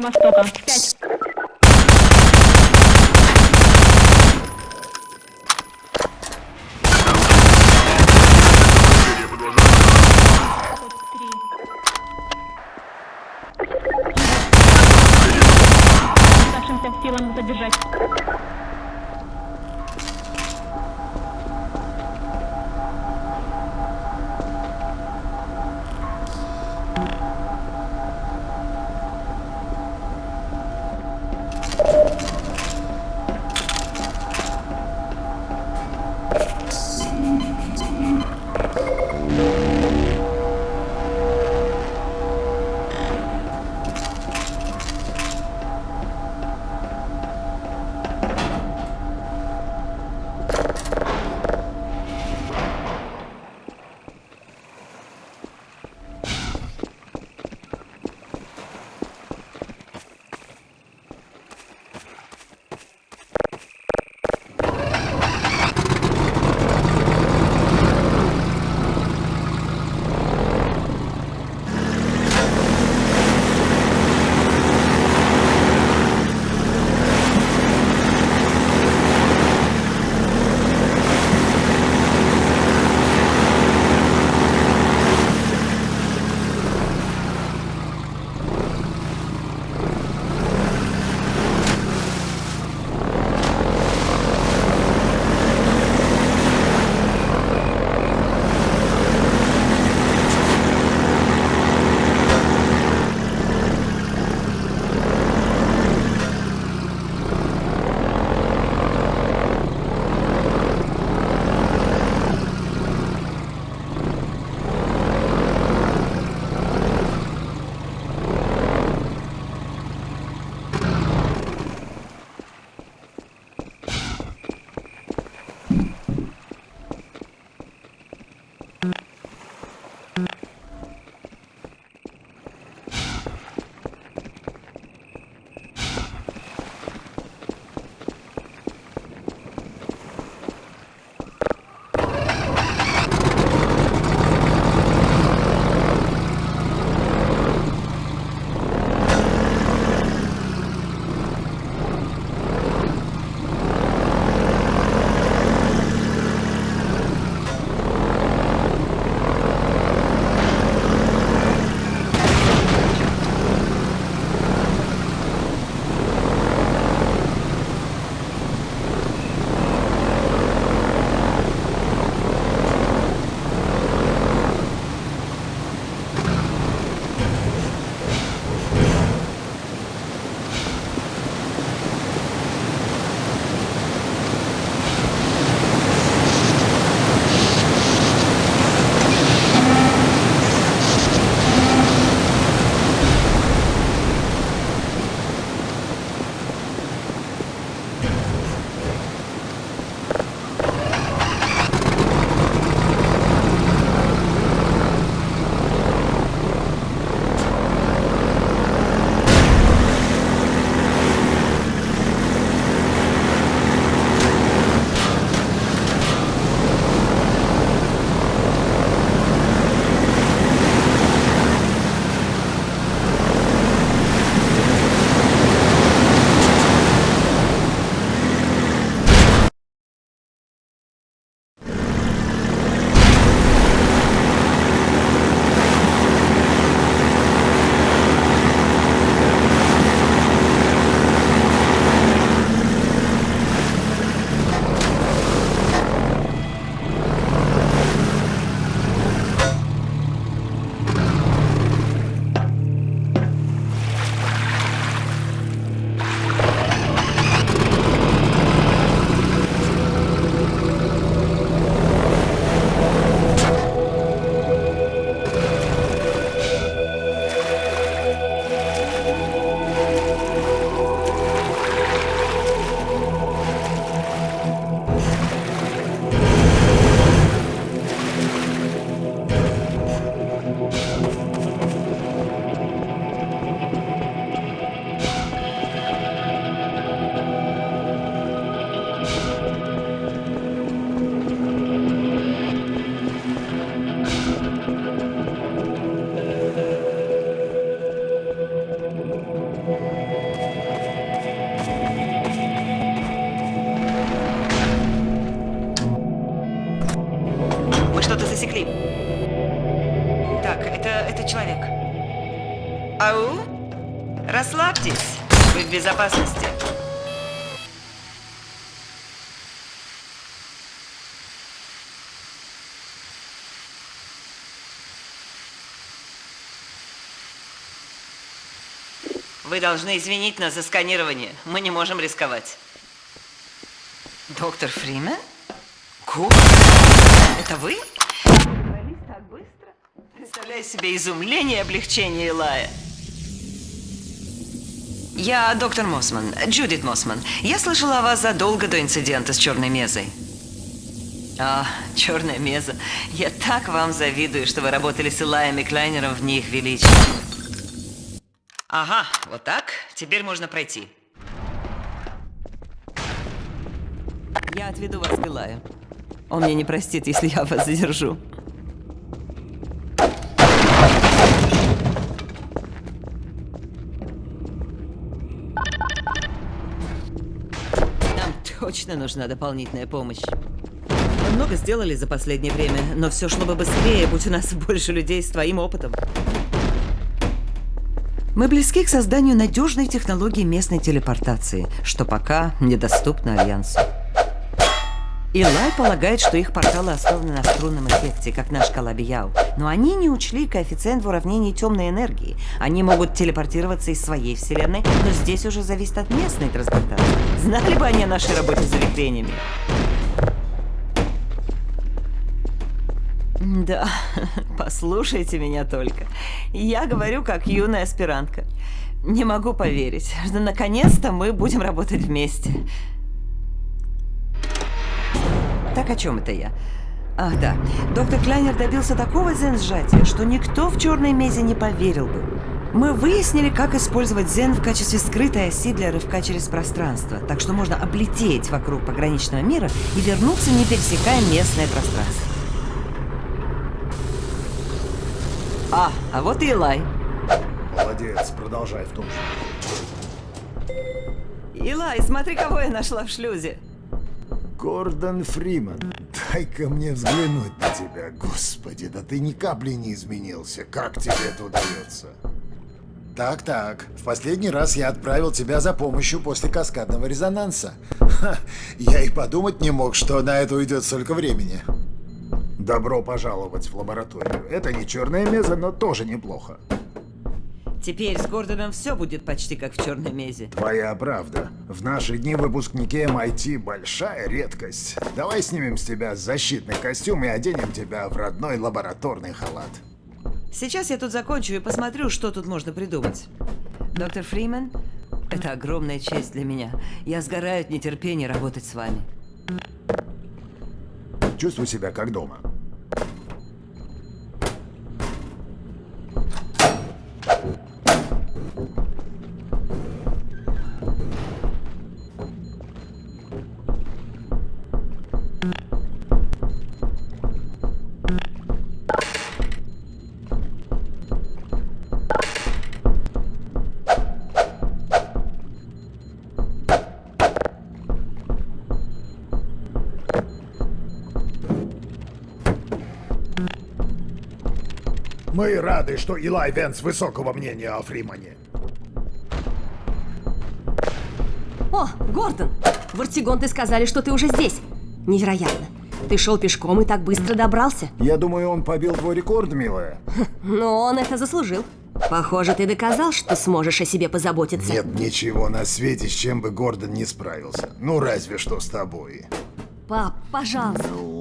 будет система Расслабьтесь, вы в безопасности. Вы должны извинить нас за сканирование. Мы не можем рисковать. Доктор Фримен? Ку? Это вы? Добрались так быстро? Представляю себе изумление и облегчение Илая. Я доктор Мосман, Джудит Мосман. Я слышала о вас задолго до инцидента с черной мезой. А, черная меза. Я так вам завидую, что вы работали с Илаем и Клайнером в них величия. Ага, вот так. Теперь можно пройти. Я отведу вас к Илаю. Он мне не простит, если я вас задержу. Точно нужна дополнительная помощь. Много сделали за последнее время, но все шло бы быстрее, будь у нас больше людей с твоим опытом. Мы близки к созданию надежной технологии местной телепортации, что пока недоступно Альянсу. Илай полагает, что их порталы основаны на струнном эффекте, как наш Калабияу. Но они не учли коэффициент в уравнении темной энергии. Они могут телепортироваться из своей вселенной, но здесь уже зависит от местной трансплантации. Знали бы они о нашей работе с завихрениями? Да, послушайте меня только. Я говорю как юная аспирантка. Не могу поверить, что наконец-то мы будем работать вместе. Так о чем это я? Ах, да. Доктор Клайнер добился такого зен-сжатия, что никто в черной мезе не поверил бы. Мы выяснили, как использовать зен в качестве скрытой оси для рывка через пространство, так что можно облететь вокруг пограничного мира и вернуться, не пересекая местное пространство. А, а вот и Илай. Молодец, продолжай в том же. Илай, смотри, кого я нашла в шлюзе. Гордон Фриман, дай-ка мне взглянуть на тебя. Господи, да ты ни капли не изменился. Как тебе это удается? Так-так, в последний раз я отправил тебя за помощью после каскадного резонанса. Ха, я и подумать не мог, что на это уйдет столько времени. Добро пожаловать в лабораторию. Это не черная меза, но тоже неплохо. Теперь с Гордоном все будет почти как в черной мезе. Твоя правда. В наши дни выпускники MIT большая редкость. Давай снимем с тебя защитный костюм и оденем тебя в родной лабораторный халат. Сейчас я тут закончу и посмотрю, что тут можно придумать. Доктор Фримен, это огромная честь для меня. Я сгораю от нетерпения работать с вами. Чувствуй себя как дома. Мы рады, что Илай Венс высокого мнения о Фримане. О, Гордон! В Артигон ты сказали, что ты уже здесь. Невероятно. Ты шел пешком и так быстро добрался. Я думаю, он побил твой рекорд, милая. Но он это заслужил. Похоже, ты доказал, что сможешь о себе позаботиться. Нет ничего на свете, с чем бы Гордон не справился. Ну, разве что с тобой. Пап, пожалуйста. Ну...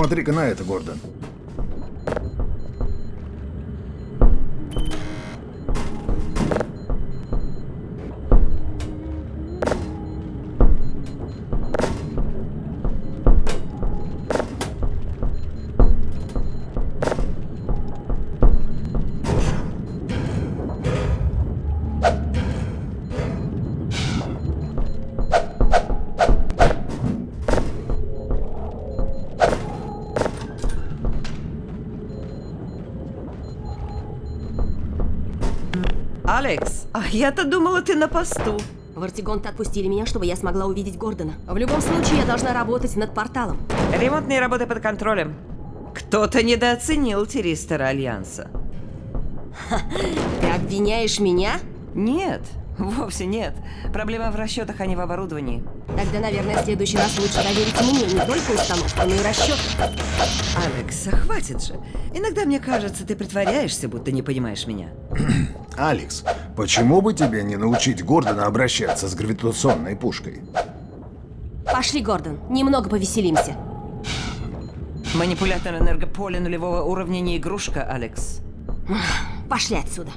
Посмотри-ка на это, Гордон. Алекс, а я-то думала, ты на посту. В Артигонт отпустили меня, чтобы я смогла увидеть Гордона. В любом случае, я должна работать над порталом. Ремонтные работы под контролем. Кто-то недооценил Тиристера Альянса. Ты обвиняешь меня? Нет, вовсе нет. Проблема в расчетах, а не в оборудовании. Тогда, наверное, в следующий раз лучше доверить мне не только установку, но и расчет. Алекс, а хватит же. Иногда мне кажется, ты притворяешься, будто не понимаешь меня. Алекс, почему бы тебе не научить Гордона обращаться с гравитационной пушкой? Пошли, Гордон, немного повеселимся. Манипулятор энергополя нулевого уровня не игрушка, Алекс. Пошли отсюда.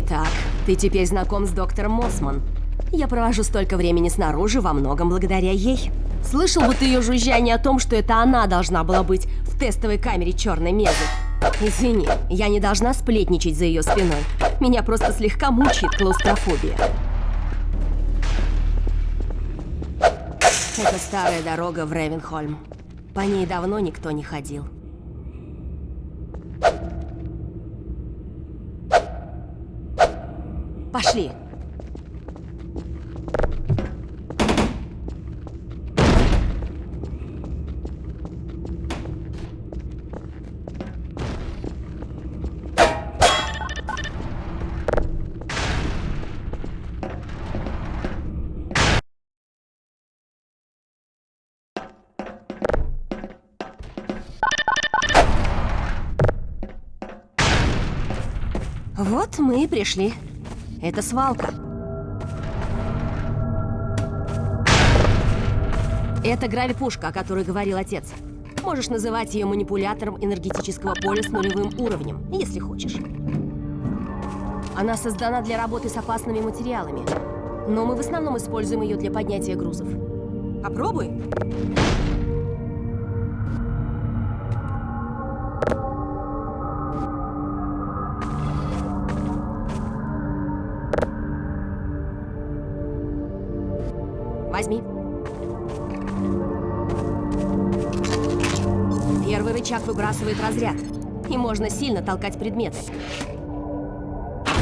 Итак, ты теперь знаком с доктором Мосман. Я провожу столько времени снаружи во многом благодаря ей. Слышал бы ты ее жужжание о том, что это она должна была быть в тестовой камере черной мезы. Извини, я не должна сплетничать за ее спиной. Меня просто слегка мучает клаустрофобия. Это старая дорога в Ревенхольм. По ней давно никто не ходил. Пошли. Вот мы и пришли. Это свалка. Это гравипушка, о которой говорил отец. Можешь называть ее манипулятором энергетического поля с нулевым уровнем, если хочешь. Она создана для работы с опасными материалами, но мы в основном используем ее для поднятия грузов. Попробуй. Возьми. Первый рычаг выбрасывает разряд, и можно сильно толкать предметы.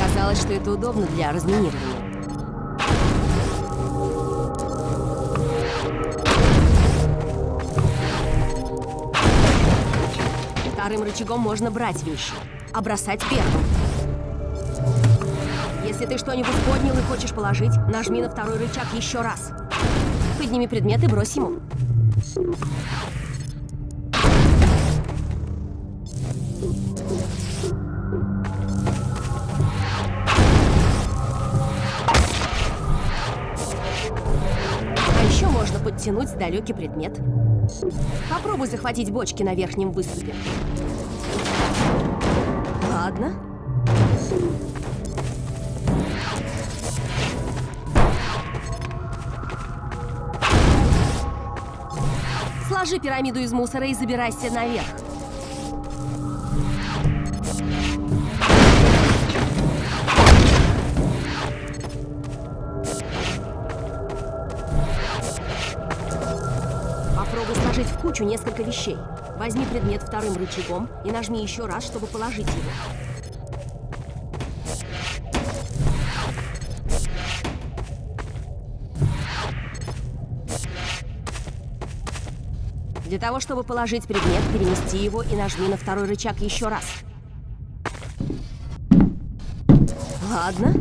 Казалось, что это удобно для разминирования. Вторым рычагом можно брать вещи, а бросать первым. Если ты что-нибудь поднял и хочешь положить, нажми на второй рычаг еще раз. Подними предмет и брось ему. А подтянуть далекий предмет. Попробуй захватить бочки на верхнем выступе. Ладно. Сложи пирамиду из мусора и забирайся наверх. Попробуй сложить в кучу несколько вещей. Возьми предмет вторым рычагом и нажми еще раз, чтобы положить его. Для того, чтобы положить предмет, перенести его и нажми на второй рычаг еще раз. Ладно.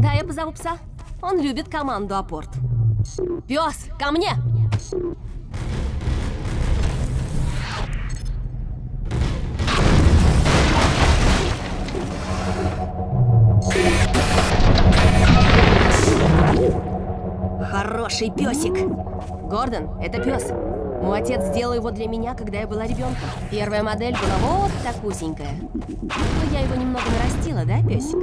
Да, я позову пса. Он любит команду апорт. Пес, ко мне! Хороший песик. Гордон, это пес. Мой отец сделал его для меня, когда я была ребенком. Первая модель была вот такусенькая. Но я его немного нарастила, да, песик?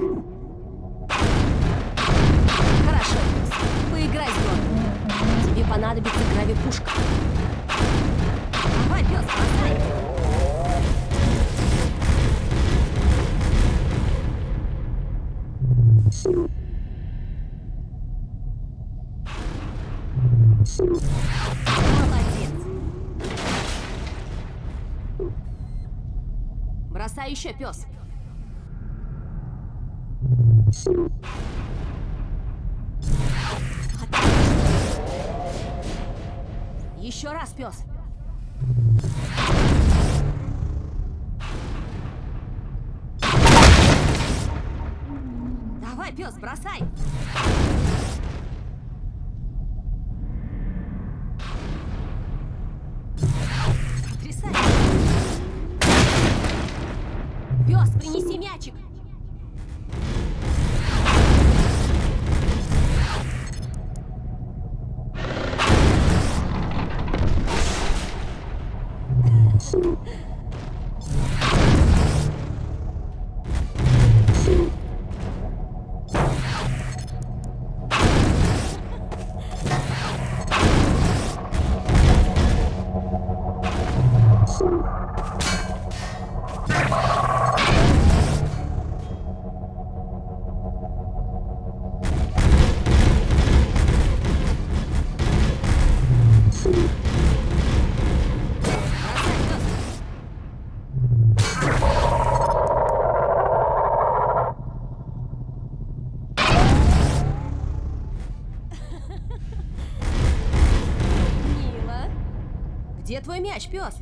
Хорошо, пес. Поиграй с Гордоном. Тебе понадобится гравипушка. Давай, пес, бросай. Молодец. Бросай еще, пес. Еще раз, пес. Давай, пес, бросай. Мяч, пес?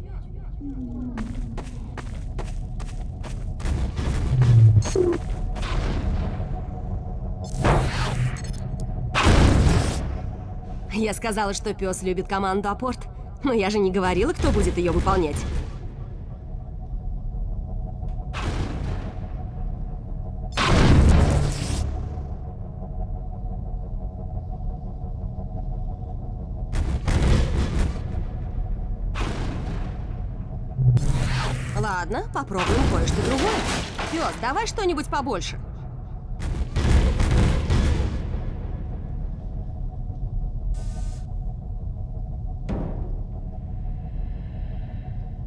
Я сказала, что пес любит команду апорт, но я же не говорила, кто будет ее выполнять. Ладно, попробуем кое-что другое. Пес, давай что-нибудь побольше.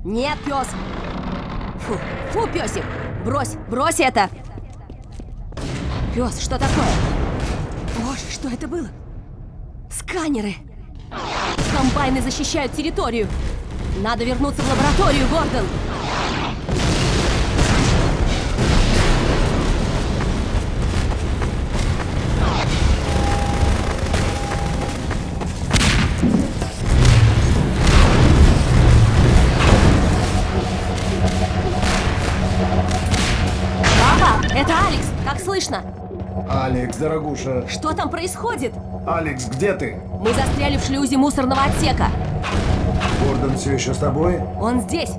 Нет, пес. Фу, фу, песик. Брось, брось это. Пес, что такое? Боже, что это было? Сканеры. Комбайны защищают территорию. Надо вернуться в лабораторию, Гордон. Слышно? Алекс, дорогуша. Что там происходит? Алекс, где ты? Мы застряли в шлюзе мусорного отсека. Гордон все еще с тобой? Он здесь.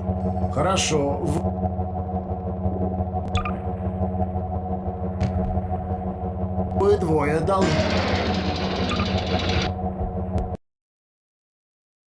Хорошо. В- Вы двое должны...